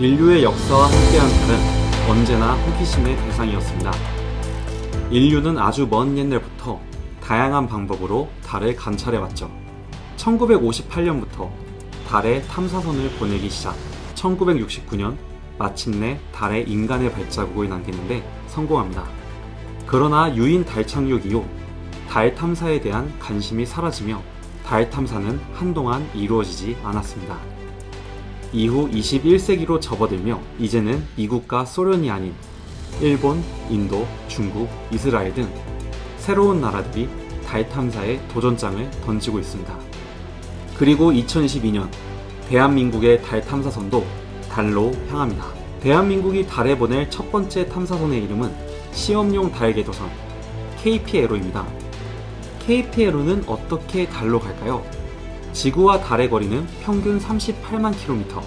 인류의 역사와 함께한 달은 언제나 호기심의 대상이었습니다. 인류는 아주 먼 옛날부터 다양한 방법으로 달을 관찰해왔죠. 1958년부터 달에 탐사선을 보내기 시작 1969년 마침내 달에 인간의 발자국을 남기는데 성공합니다. 그러나 유인 달 착륙 이후 달 탐사에 대한 관심이 사라지며 달 탐사는 한동안 이루어지지 않았습니다. 이후 21세기로 접어들며 이제는 미국과 소련이 아닌 일본, 인도, 중국, 이스라엘 등 새로운 나라들이 달 탐사에 도전장을 던지고 있습니다. 그리고 2022년 대한민국의 달 탐사선도 달로 향합니다. 대한민국이 달에 보낼 첫 번째 탐사선의 이름은 시험용 달 궤도선 KPLO입니다. KPLO는 어떻게 달로 갈까요? 지구와 달의 거리는 평균 38만 킬로미터.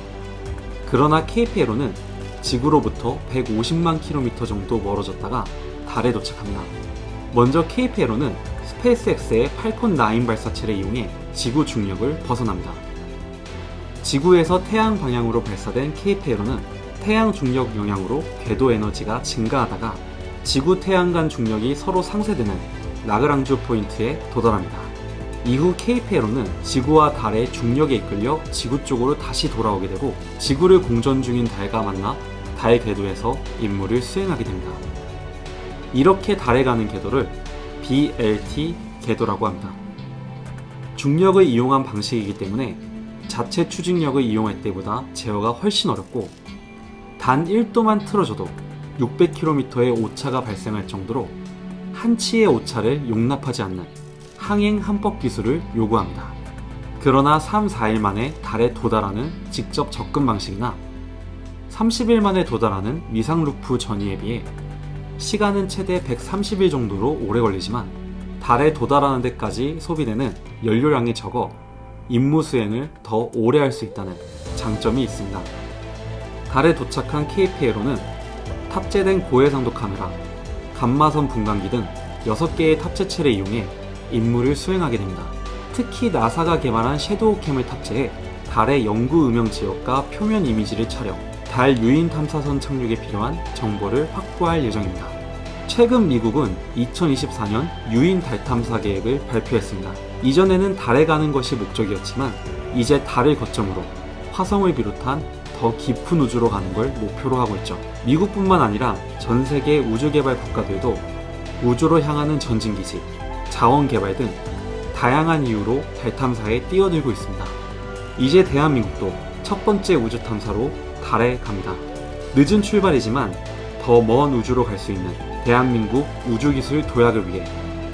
그러나 KPLO는 지구로부터 150만 킬로미터 정도 멀어졌다가 달에 도착합니다. 먼저 KPLO는 스페이스X의 팔콘 9 발사체를 이용해 지구 중력을 벗어납니다. 지구에서 태양 방향으로 발사된 KPLO는 태양 중력 영향으로 궤도 에너지가 증가하다가 지구 태양 간 중력이 서로 상쇄되는 라그랑주 포인트에 도달합니다. 이후 KPLO는 지구와 달의 중력에 이끌려 지구 쪽으로 다시 돌아오게 되고 지구를 공전 중인 달과 만나 달 궤도에서 임무를 수행하게 됩니다. 이렇게 달에 가는 궤도를 BLT 궤도라고 합니다. 중력을 이용한 방식이기 때문에 자체 추진력을 이용할 때보다 제어가 훨씬 어렵고 단 1도만 틀어줘도 600km의 오차가 발생할 정도로 한치의 오차를 용납하지 않는 항행 한법 기술을 요구합니다. 그러나 3, 4일 만에 달에 도달하는 직접 접근 방식이나 30일 만에 도달하는 미상 루프 전이에 비해 시간은 최대 130일 정도로 오래 걸리지만 달에 도달하는 데까지 소비되는 연료량이 적어 임무 수행을 더 오래 할 수 있다는 장점이 있습니다. 달에 도착한 KPLO는 탑재된 고해상도 카메라, 감마선 분광기 등 6개의 탑재체를 이용해 임무를 수행하게 됩니다. 특히 나사가 개발한 섀도우캠을 탑재해 달의 영구 음영 지역과 표면 이미지를 촬영, 달 유인 탐사선 착륙에 필요한 정보를 확보할 예정입니다. 최근 미국은 2024년 유인 달 탐사 계획을 발표했습니다. 이전에는 달에 가는 것이 목적이었지만 이제 달을 거점으로 화성을 비롯한 더 깊은 우주로 가는 걸 목표로 하고 있죠. 미국뿐만 아니라 전 세계 우주개발 국가들도 우주로 향하는 전진기지, 자원 개발 등 다양한 이유로 달 탐사에 뛰어들고 있습니다. 이제 대한민국도 첫 번째 우주 탐사로 달에 갑니다. 늦은 출발이지만 더 먼 우주로 갈 수 있는 대한민국 우주기술 도약을 위해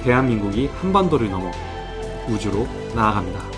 대한민국이 한반도를 넘어 우주로 나아갑니다.